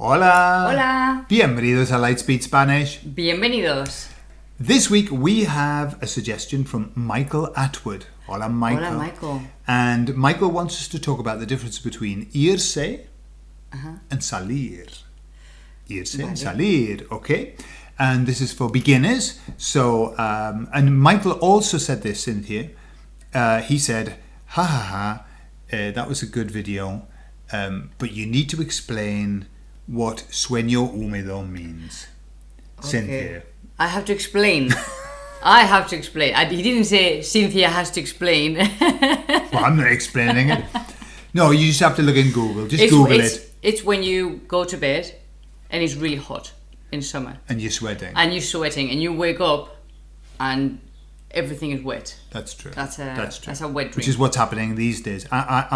Hola. Hola. Bienvenidos a Lightspeed Spanish. Bienvenidos. This week we have a suggestion from Michael Atwood. Hola, Michael. Hola, Michael. And Michael wants us to talk about the difference between irse Uh-huh. and salir. Irse and salir, okay? And this is for beginners. So, um, and Michael also said this, Cynthia. Uh, he said, ha ha ha, uh, that was a good video, um, but you need to explain what sueño húmedo means. Cynthia. I have to explain. I have to explain. I, he didn't say Cynthia has to explain. Well, I'm not explaining it. No, you just have to look in Google. Just it's, Google it's, it it's when you go to bed and it's really hot in summer and you're sweating. and you're sweating and you wake up and everything is wet. That's true. That's a That's true. that's a wet dream. Which is what's happening these days. I, I,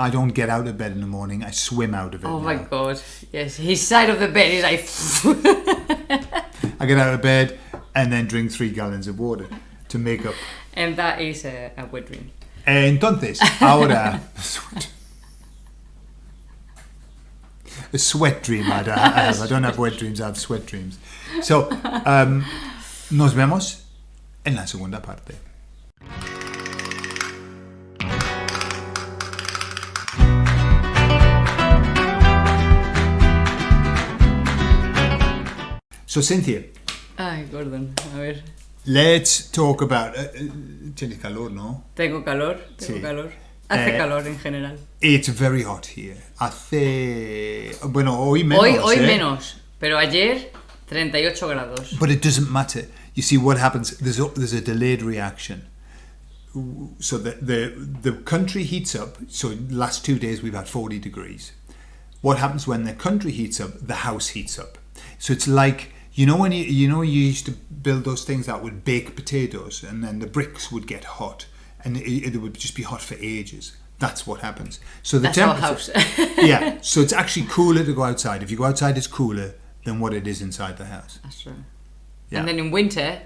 I, I don't get out of bed in the morning. I swim out of it. oh now. my god. Yes, his side of the bed is like I get out of bed and then drink three gallons of water to make up. and that is a, a wet dream. Entonces, ahora. A sweat dream I don't have. I don't have wet dreams, I have sweat dreams. So, um, nos vemos en la segunda parte. So, Cynthia, Ay, Gordon, a ver. let's talk about. Uh, tienes calor, ¿no? Tengo calor, tengo Sí. calor. Hace Eh, calor en general. It's very hot here. Hace. Bueno, hoy menos. Hoy, hoy eh? menos, pero ayer 38 grados. But it doesn't matter. You see what happens. There's a, there's a delayed reaction. So the, the the country heats up. So last two days we've had 40 degrees. What happens when the country heats up? The house heats up. So it's like you know when you you know you used to build those things that would bake potatoes, and then the bricks would get hot, and it, it would just be hot for ages. That's what happens. So the That's our temperature. house. yeah. So it's actually cooler to go outside. If you go outside, it's cooler than what it is inside the house. That's true. Yeah. And then in winter,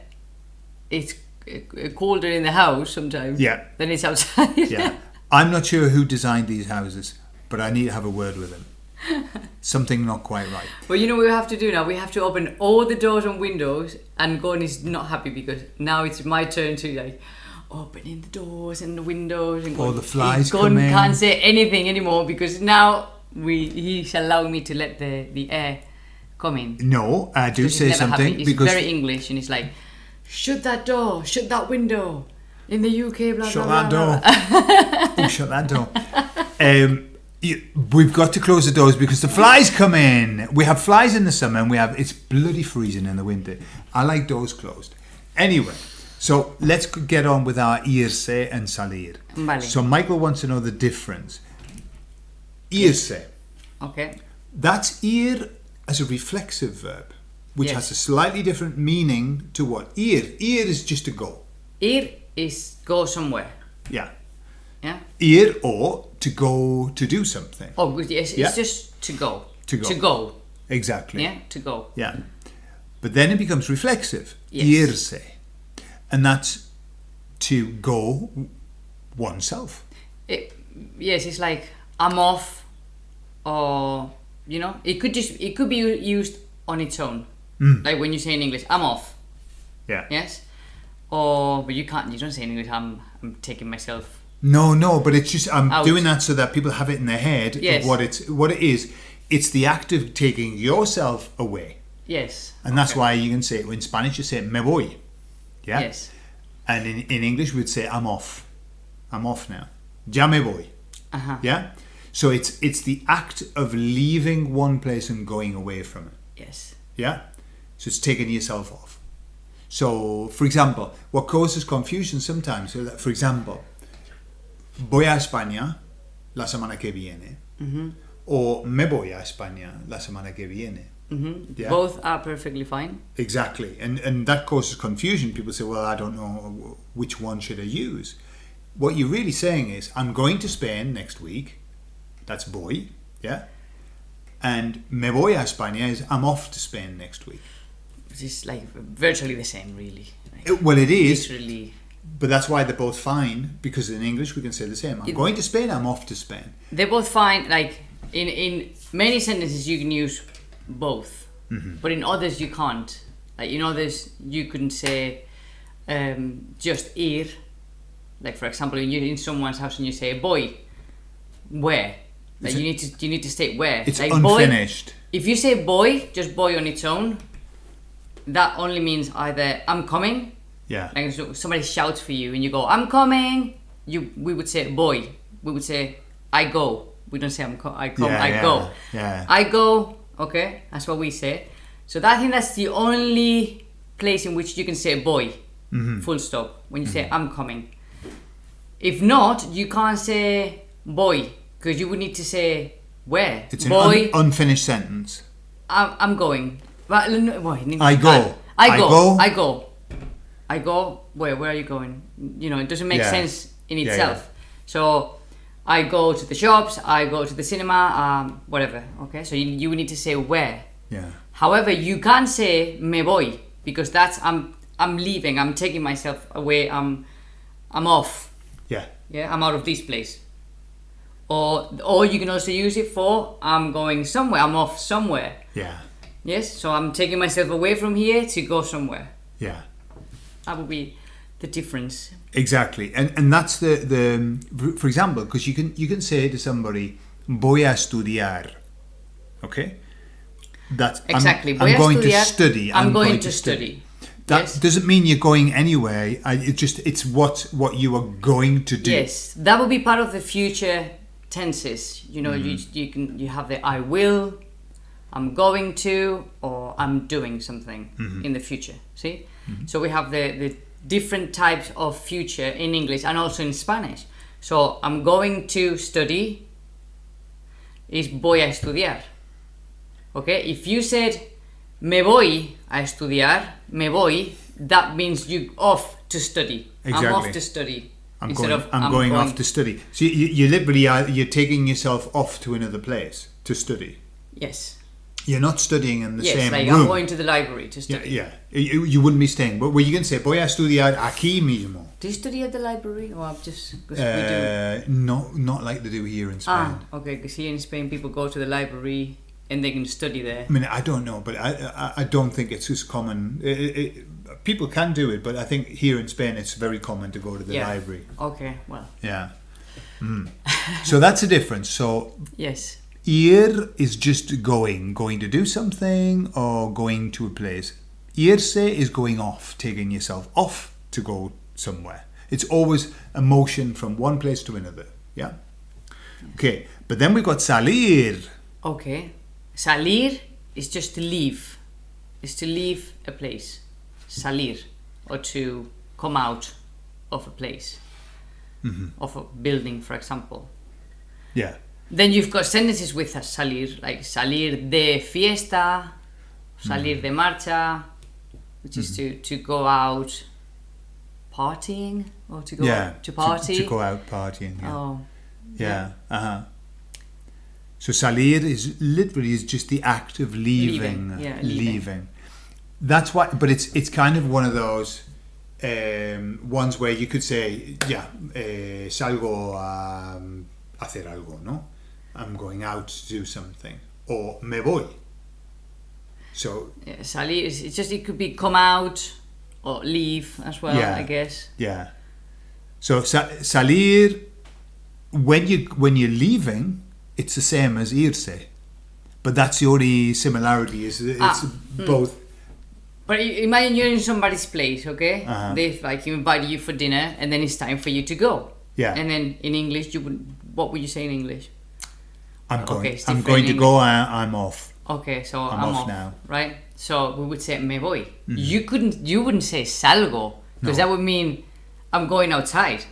it's uh, colder in the house sometimes Yeah. than it's outside. Yeah. I'm not sure who designed these houses, but I need to have a word with them. Something not quite right. Well, you know what we have to do now? We have to open all the doors and windows, and Gordon is not happy because now it's my turn to like opening the doors and the windows. And All the flies Gordon come in. can't say anything anymore because now we he's allowing me to let the, the air come in. No, I do say something happy. He's because very English and it's like, shut that door, shut that window. In the UK, blah shut blah that blah. door. blah. oh, shut that door. Um, you, we've got to close the doors because the flies come in. We have flies in the summer and we have it's bloody freezing in the winter. I like doors closed. Anyway, so let's get on with our irse and salir. Vale. So Michael wants to know the difference. Irse. Okay. That's ir as a reflexive verb, which Yes. has a slightly different meaning to what ir. Ir is just to go. Ir is go somewhere. Yeah. Yeah. Ir or to go to do something. Oh, yes, Yeah. it's just to go. To go. To go. Exactly. Yeah, to go. Yeah. But then it becomes reflexive. Yes. Irse. And that's to go oneself. It, yes, it's like I'm off, or you know, it could just it could be used on its own. Mm. Like when you say in English, I'm off. Yeah. Yes. Or but you can't. You don't say in English. I'm I'm taking myself. No, no, but it's just I'm Out. doing that so that people have it in their head Yes. what it's what it is. It's the act of taking yourself away. Yes. And that's Okay. why you can say in Spanish you say me voy. Yeah. Yes. And in, in English we'd say I'm off. I'm off now. Ya me voy. Uh huh. Yeah. So it's it's the act of leaving one place and going away from it. Yes. Yeah. So it's taking yourself off. So, for example, what causes confusion sometimes, so that, for example, voy a España la semana que viene, or me voy a España la semana que viene. hmm Yeah. Both are perfectly fine. Exactly, and and that causes confusion. People say, "Well, I don't know which one should I use." What you're really saying is, "I'm going to Spain next week." That's voy, yeah. And me voy a España is I'm off to Spain next week. It's like virtually the same, really. Like, It- well, it is, literally. but that's why they're both fine because in English we can say the same. I'm It- going to Spain. I'm off to Spain. They're both fine. Like in in many sentences, you can use both, Mm-hmm. but in others you can't. Like in others you couldn't say um, just ir. Like for example, you're in someone's house and you say voy, where? Like you need to you need to state where. It's like voy, unfinished. if you say voy, just voy on its own, that only means either I'm coming, Yeah. like so somebody shouts for you and you go I'm coming. You we would say voy. We would say I go. We don't say I'm co- I come. Yeah, I yeah, go. yeah. I go. Okay, that's what we say. So that, I think that's the only place in which you can say voy. Mm-hmm. Full stop. When you say I'm coming. If not, you can't say voy because you would need to say where. It's an voy. un- unfinished sentence. I'm, I'm going. No, I go. I, I go. go. I go. I go. Where? Where are you going? You know, it doesn't make Yeah. sense in Yeah, itself. So, I go to the shops. I go to the cinema. Um, whatever. Okay. So you, you need to say where. Yeah. However, you can't say me voy because that's I'm I'm leaving. I'm taking myself away. I'm I'm off. Yeah. Yeah. I'm out of this place. Or or you can also use it for I'm going somewhere. I'm off somewhere. Yeah. Yes, so I'm taking myself away from here to go somewhere. Yeah. That would be the difference. Exactly, and and that's the the for example, because you can you can say to somebody, "Voy a estudiar," okay? That's I'm- Exactly. I'm, a going to study. I'm, going, to study. That yes. doesn't mean you're going anywhere. It just it's what what you are going to do. Yes, that would be part of the future tenses. You know, you Mm-hmm. you can you have the I will, I'm going to, or I'm doing something Mm-hmm. in the future. See, so we have the the different types of future in English and also in Spanish. So I'm going to study is voy a estudiar. Okay, if you said me voy a estudiar, me voy, that means you off to study. I'm Exactly. off to study. I'm instead going. of I'm, going, off to study. So you, you literally are you're taking yourself off to another place to study. Yes. You're not studying in the yes, same like room. I'm going to the library to study. yeah. You, you wouldn't be staying, but were you going to say voy a estudiar aquí mismo? Do you study at the library or I'm just because we do? Uh, no, not like they do here in Spain. Ah, okay. Because here in Spain, people go to the library and they can study there. I mean, I don't know, but I, I, I don't think it's as common. It, it, it- people can do it, but I think here in Spain it's very common to go to the Yeah. library. Okay. Well, Yeah. Mm. so that's a difference. So yes. ir is just going, going to do something or going to a place. Irse is going off, taking yourself off to go somewhere. It's always a motion from one place to another. Yeah. Okay, but then we've got salir. Okay. Salir is just to leave. Is to leave a place. Salir, or to come out of a place, mm-hmm. of a building, for example. Yeah. Then you've got sentences with a salir, like salir de fiesta, salir mm-hmm. de marcha, which is mm-hmm. to, to go out partying or to go yeah. out to party. To, go out partying. Yeah. Oh, Yeah. Uh huh. So salir is literally is just the act of leaving. Leaving, yeah, leaving. leaving. That's why, but it's it's kind of one of those um, ones where you could say, yeah, eh, salgo a um, hacer algo, no? I'm going out to do something, or me voy. So yeah, salir is it's just it could be come out or leave as well, Yeah. I guess. yeah. So sa- salir when you when you're leaving, it's the same as irse, but that's the only similarity. Is it's Ah, hmm. both. But imagine you're in somebody's place, okay? Uh-huh. They've like invited you for dinner, and then it's time for you to go. Yeah. And then in English, you would what would you say in English? I'm going. it's I'm going to go. I, I'm off. Okay, so I'm I'm, off off, now. right? So we would say me voy. You couldn't, you wouldn't say salgo because No. that would mean I'm going outside.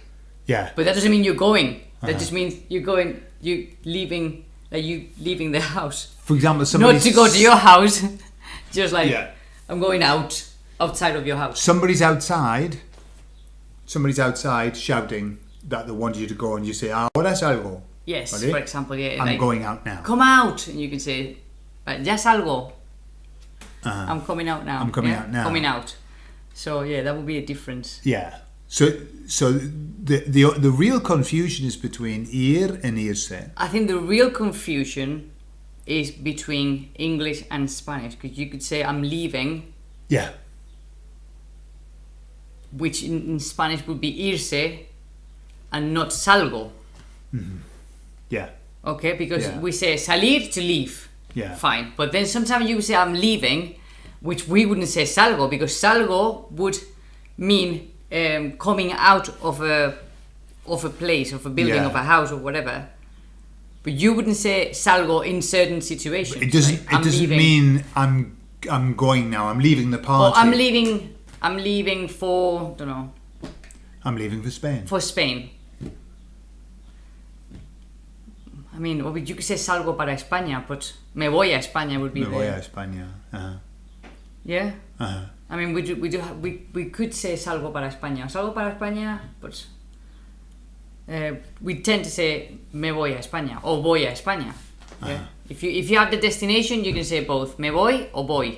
Yeah. But that doesn't mean you're going. That Uh-huh. just means you're going, you leaving, like you leaving the house, For example, somebody not to go to your house. just like Yeah. I'm going out outside of your house. somebody's outside. Somebody's outside shouting that they want you to go, and you say, "Ah, "Ahora salgo." Yes, Vale? for example, yeah. I'm like, going out now. Come out, and you can say, "Right, ya salgo. Uh-huh. I'm coming out now. I'm coming yeah? out now. Coming out. So yeah, that would be a difference. Yeah. So, so the the the real confusion is between ir and irse. I think the real confusion is between English and Spanish because you could say I'm leaving, Yeah. which in, in Spanish would be irse, and not salgo. Mm-hmm. Yeah. Okay, because Yeah. we say salir to leave. Yeah. Fine. But then sometimes you say I'm leaving, which we wouldn't say salgo because salgo would mean um, coming out of a of a place, of a building, Yeah. of a house, or whatever. But you wouldn't say salgo in certain situations. It doesn't. like, it I'm doesn't leaving. mean I'm. I'm going now. I'm leaving the Or party. I'm leaving. I'm leaving for don't know I'm leaving for Spain. for Spain. I mean, or you could say salgo para España, but me voy a España would be Me the voy a España. Uh-huh. yeah. Uh-huh. I mean, we do, we do ha- we, we could say salgo para España, salgo para España, but uh, we tend to say me voy a España or voy a España. Yeah. If you if you have the destination, you can say both me voy or voy.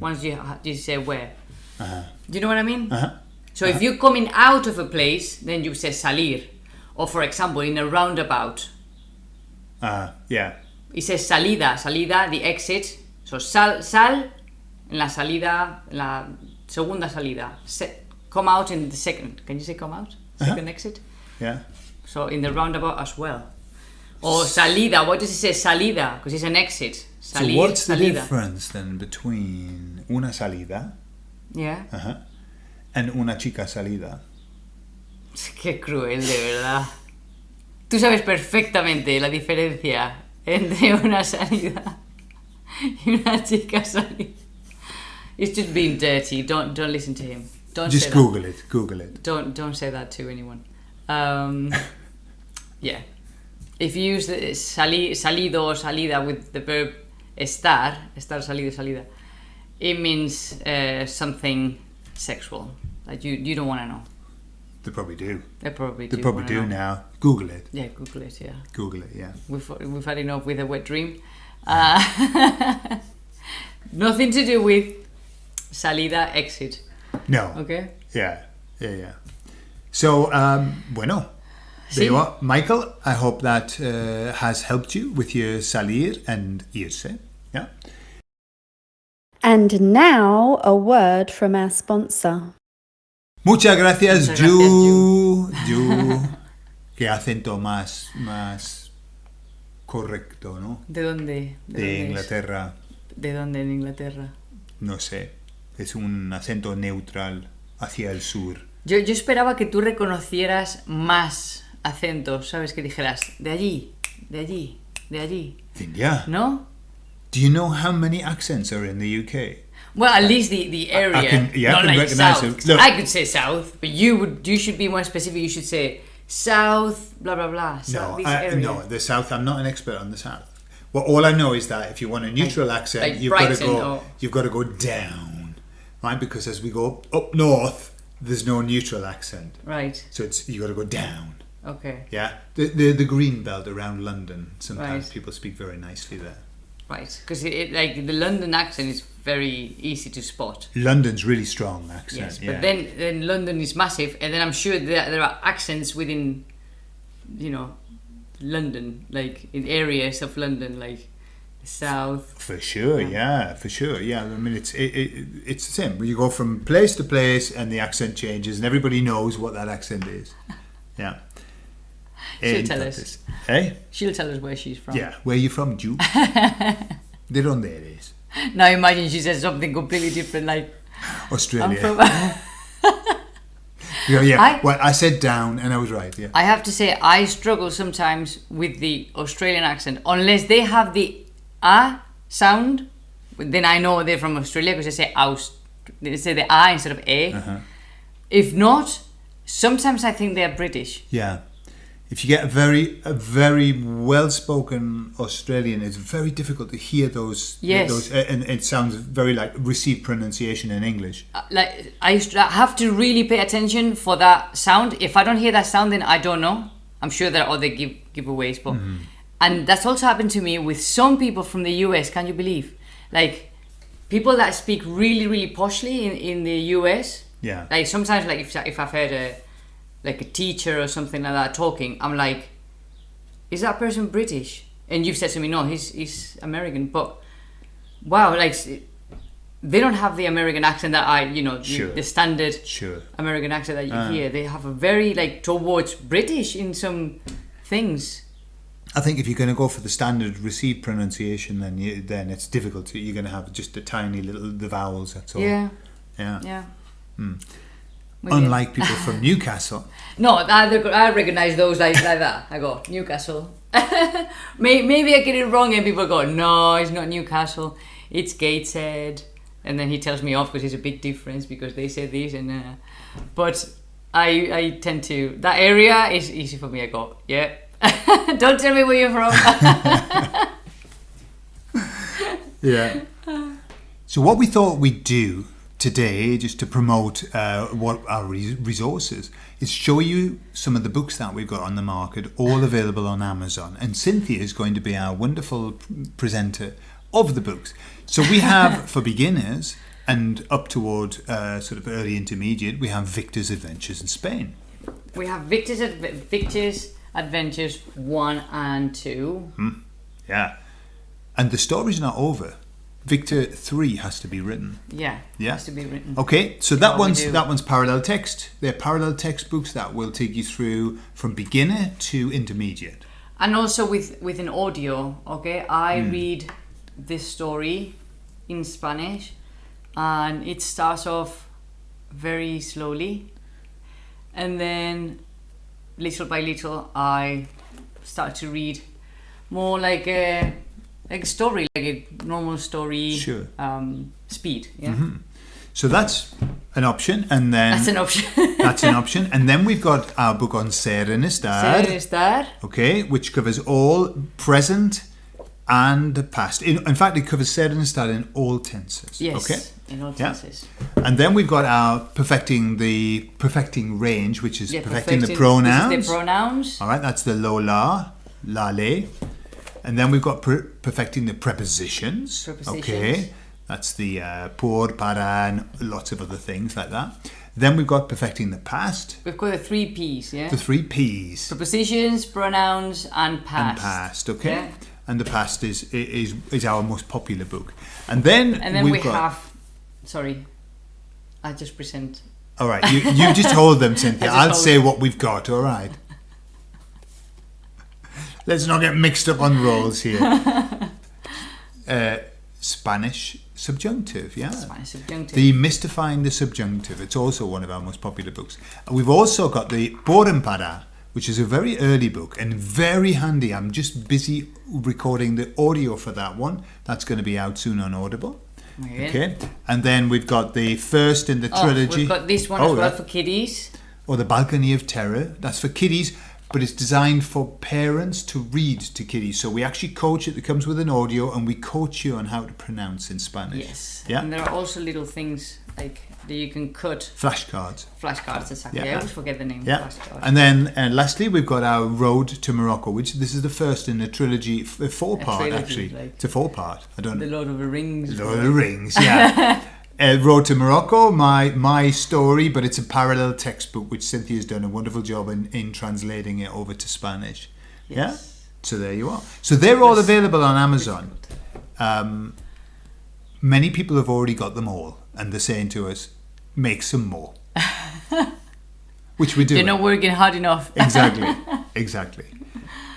Once you you say where. Uh-huh. Do you know what I mean? Uh-huh. So if you're coming out of a place, then you say salir, or for example, in a roundabout, Uh, yeah. it says salida, salida, the exit. So sal, sal, en la salida, en la segunda salida. Se, come out in the second. Can you say come out? Second exit. Yeah. So in the roundabout as well. Or salida. What does it say salida? Because it's an exit. Salir, so what's the salida. difference then between una salida Yeah. uh-huh, and una chica salida? Qué cruel, de verdad. Tú sabes perfectamente la diferencia entre una salida y una chica salida. He's just being dirty. Don't don't listen to him. Don't Just Google it. Google it. Don't don't say that to anyone. Um, yeah. If you use the sali, salido or salida with the verb estar, estar salido salida, it means uh, something sexual. Like you you don't want to know. They probably do. They probably do. They probably do know. now. Google it. Yeah, Google it. Yeah, Google it. Yeah. we've we've had enough with a wet dream. Uh, nothing to do with salida exit. No. Okay. Yeah. Yeah. Yeah. So, um, bueno. There Sí. you are. Michael, I hope that uh, has helped you with your salir and irse. Yeah. And now a word from our sponsor. Muchas gracias, Muchas Ju. Ju. Qué acento más, más correcto, ¿no? ¿De dónde? De dónde es? Inglaterra. ¿De dónde en Inglaterra? No sé. Es un acento neutral hacia el sur. Yo, yo esperaba que tú reconocieras más acentos, ¿sabes? Que dijeras, de allí, de allí, de allí. Yeah. ¿No? Do you know how many accents are in the UK? Well, at least the, the area, can- yeah, I can like south. I could say south, but you would. You should be more specific. You should say south, blah blah blah. South, No, I, no, the south. I'm not an expert on the south. Well, all I know is that if you want a neutral accent, like you've got to go. or- You've got to go down, right? Because as we go up, up north, there's no neutral accent, Right. so it's you got to go down. Okay. Yeah, the, the the green belt around London. Sometimes Right. people speak very nicely there. Right. Because like the London accent is very easy to spot. London's really strong accent. Yes, yeah. but then then London is massive, and then I'm sure there there are accents within, you know, London, like in areas of London, like south. For sure, yeah, for sure, yeah. I mean, it's it, it, it's the same. You go from place to place, and the accent changes, and everybody knows what that accent is. Yeah. She'll tell us. Entonces, Eh? She'll tell us where she's from. Yeah. Where are you from, Jew? De donde eres? Now imagine she says something completely different, like Australia. Yeah, yeah. I- well, I said down, and I was right. Yeah. I have to say, I struggle sometimes with the Australian accent. Unless they have the a sound, then I know they're from Australia because they say aus. They say the a instead of a. Uh-huh. If not, sometimes I think they're British. Yeah. If you get a very a very well spoken Australian, it's very difficult to hear those. Yes. Those, and it sounds very like received pronunciation in English. Uh, Like I to have to really pay attention for that sound. If I don't hear that sound, then I don't know. I'm sure there are other give giveaways, but and that's also happened to me with some people from the US. Can you believe? Like people that speak really really poshly in, in the US. Yeah. Like sometimes, like if if I've heard a like a teacher or something like that talking, I'm like, is that person British? and you've said to me, no, he's he's American, but wow, like they don't have the American accent that I, you know, the, Sure. the standard Sure. American accent that you Ah. hear. They have a very like towards British in some things. I think if you're going to go for the standard received pronunciation, then you, then it's difficult. To, you're going to have just a tiny little the vowels. That's all. Yeah, Yeah. yeah. Maybe- Unlike people from Newcastle. No, I, I recognize those like, like that. I go, Newcastle. May- Maybe I get it wrong and people go, no, it's not Newcastle, it's Gateshead. And then he tells me off because it's a big difference because they say this and uh, but I I tend to that area is easy for me. I go, yeah. Don't tell me where you're from. Yeah. So what we thought we'd do today, just to promote uh, what our re- resources, is show you some of the books that we've got on the market, all available on Amazon. And Cynthia is going to be our wonderful presenter of the books. So we have for beginners and up toward uh, sort of early intermediate, we have Victor's Adventures in Spain. we have Victor's Adve- Victor's Adventures one and two. Yeah. And the story's not over. Victor 3 has to be written. Yeah, Yeah. has to be written. Okay, so that one's that one's parallel text. They're parallel textbooks that will take you through from beginner to intermediate. and also with with an audio okay i Hmm. read this story in spanish and it starts off very slowly and then little by little i start to read more like a like a story like a normal story Sure. um, speed yeah. So that's an option, and then that's an option. That's an option, and then we've got our book on ser en estar, Ser estar. okay, which covers all present and past. In, in fact, it covers ser en estar in all tenses. yes Okay. in all Yeah. tenses And then we've got our perfecting the perfecting range, which is yeah perfecting the pronouns. the pronouns All right, that's the lo la, la le. And then we've got per- perfecting the prepositions. Prepositions. Okay, that's the uh, por, para, and lots of other things like that. Then we've got perfecting the past, we've got the three p's yeah the three P's, prepositions, pronouns, and past. and past. Okay, Yeah. And the past is is is our most popular book. And then And then we've we got. have. Sorry, I just present. All right, you, you just hold them, Cynthia. I'll say what we've got. All right. Let's not get mixed up on roles here. uh, Spanish subjunctive, yeah. Spanish subjunctive. Demystifying the Subjunctive. It's also one of our most popular books. We've also got the Por en Para, which is a very early book and very handy. I'm just busy recording the audio for that one. That's going to be out soon on Audible. Okay. And then we've got the first in the Oh, trilogy. we've got this one Oh, as well that- for kiddies. or the Balcony of Terror. That's for kiddies, but it's designed for parents to read to kiddies. So we actually coach it. It comes with an audio, and we coach you on how to pronounce in Spanish. Yes. Yeah. And there are also little things like that you can cut Flashcards. flashcards. Exactly. Yeah. I always forget the name. Yeah. And then, uh, lastly, we've got our Road to Morocco, which this is the first in a trilogy, four part trilogy, actually. like- it's a four part. I don't know. the. Lord of the Rings. Lord of the Rings, yeah. uh, Road to Morocco, my my story, but it's a parallel textbook which Cynthia's done a wonderful job in, in translating it over to Spanish. Yeah. So there you are. So they're all available on Amazon. Um, many people have already got them all, and they're saying to us, "Make some more," which we do. You're not working hard enough. exactly, exactly.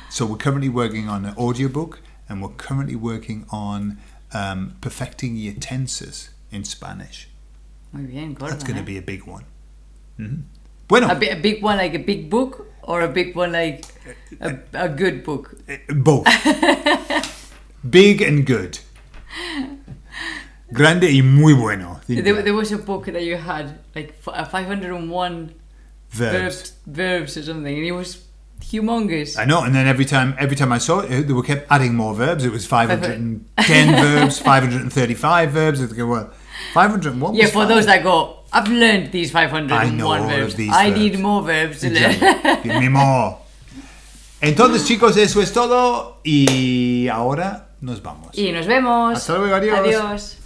So we're currently working on an audiobook, and we're currently working on um, perfecting your tenses in Spanish. Muy bien, gorda, That's going to eh? be a big one. Mhm. Bueno, a, a big one like a big book or a big one like a, a good book. eh, both. big and good. Grande y muy bueno. There, there was a book that you had like uh, 501 Verbs. verbs, verbs or something, and it was humongous. I know, and then every time, every time I saw it, they were kept adding more verbs. It was 510 verbs, 535 verbs. Well, 501 yeah, for those that go, I've learned these 501 I know all of verbs. these I verbs. need more verbs to learn. Give me more. Entonces, chicos, eso es todo. Y ahora nos vamos. y nos vemos. Hasta luego, adiós. Adiós.